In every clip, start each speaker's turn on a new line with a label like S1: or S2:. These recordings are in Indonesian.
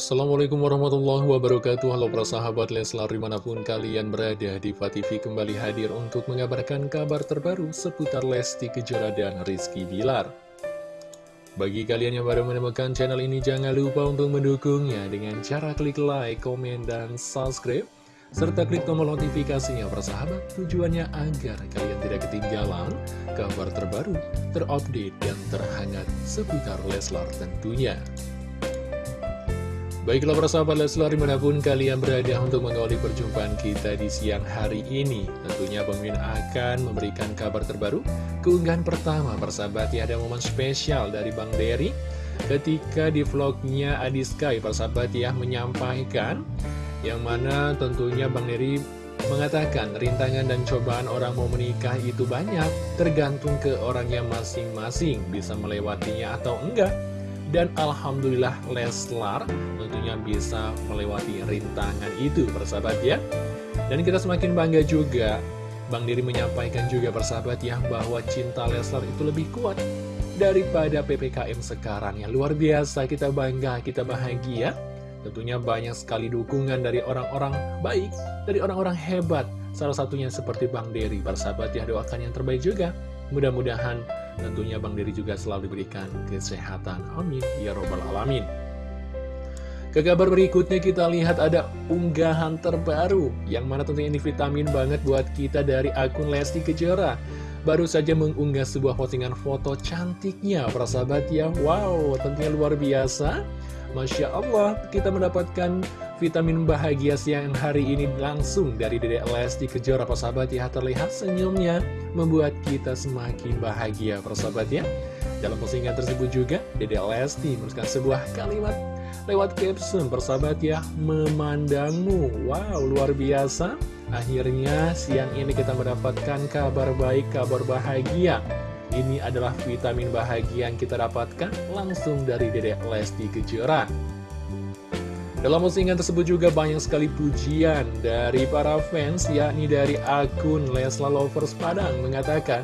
S1: Assalamualaikum warahmatullahi wabarakatuh. Halo para sahabat Leslar di mana pun kalian berada Diva TV kembali hadir untuk mengabarkan kabar terbaru seputar Lesti Kejora dan Rizky Bilar. Bagi kalian yang baru menemukan channel ini jangan lupa untuk mendukungnya dengan cara klik like, komen, dan subscribe serta klik tombol notifikasinya para sahabat. Tujuannya agar kalian tidak ketinggalan kabar terbaru, terupdate, dan terhangat seputar Leslar tentunya Baiklah para sahabat Leslar di mana pun kalian berada untuk mengawali perjumpaan kita di siang hari ini Tentunya Min akan memberikan kabar terbaru Keunggahan pertama persahabat ya ada momen spesial dari Bang Derry. Ketika di vlognya Adi Sky persahabat ya menyampaikan Yang mana tentunya Bang Derry mengatakan rintangan dan cobaan orang mau menikah itu banyak Tergantung ke orangnya masing-masing bisa melewatinya atau enggak dan Alhamdulillah Leslar tentunya bisa melewati rintangan itu persahabat ya. Dan kita semakin bangga juga Bang Diri menyampaikan juga persahabat ya Bahwa cinta Leslar itu lebih kuat daripada PPKM sekarang ya. Luar biasa kita bangga, kita bahagia. Tentunya banyak sekali dukungan dari orang-orang baik Dari orang-orang hebat. Salah satunya seperti Bang Dery Persahabat ya doakan yang terbaik juga. Mudah-mudahan Tentunya Bang Diri juga selalu diberikan kesehatan. Amin. Ya Robbal Alamin. Ke kabar berikutnya kita lihat ada unggahan terbaru Yang mana tentunya ini vitamin banget buat kita dari akun Lesti Kejora Baru saja mengunggah sebuah postingan foto cantiknya para sahabat ya. Wow tentunya luar biasa. Masya Allah kita mendapatkan vitamin bahagia siang hari ini langsung dari Dedek Lesti Kejora persahabat ya. Terlihat senyumnya membuat kita semakin bahagia persahabat ya. Dalam postingan tersebut juga Dedek Lesti menuliskan sebuah kalimat lewat caption persahabat ya memandangmu. Wow luar biasa akhirnya siang ini kita mendapatkan kabar baik kabar bahagia ini adalah vitamin bahagia yang kita dapatkan langsung dari Dedek Lesti Kejora dalam postingan tersebut juga banyak sekali pujian dari para fans, yakni dari akun Lesla Lovers Padang mengatakan,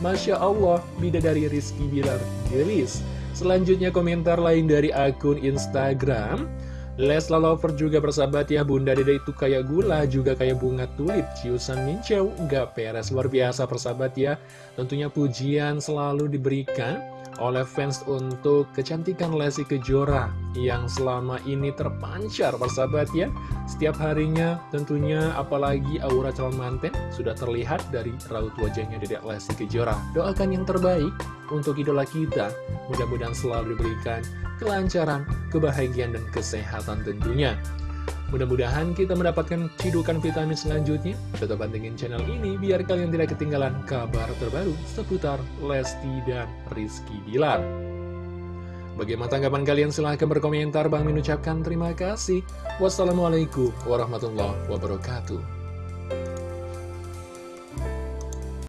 S1: Masya Allah, bidadari Rizky Bilar gelis. Selanjutnya komentar lain dari akun Instagram, Lesla Lover juga bersahabat ya, Bunda Dede itu kayak gula, juga kayak bunga tulip, ciusan minceu, nggak peres, luar biasa persahabat ya. Tentunya pujian selalu diberikan oleh fans untuk kecantikan Lesti Kejora yang selama ini terpancar persahabat ya. Setiap harinya tentunya apalagi aura calon manten sudah terlihat dari raut wajahnya Dedek Lesti Kejora. Doakan yang terbaik untuk idola kita. Mudah-mudahan selalu diberikan kelancaran, kebahagiaan, dan kesehatan tentunya Mudah-mudahan kita mendapatkan cidukan vitamin selanjutnya. Tetap pantengin channel ini biar kalian tidak ketinggalan kabar terbaru seputar Lesti dan Rizky Bilar. Bagaimana tanggapan kalian? Silahkan berkomentar. Bang mengucapkan terima kasih. Wassalamualaikum warahmatullahi wabarakatuh.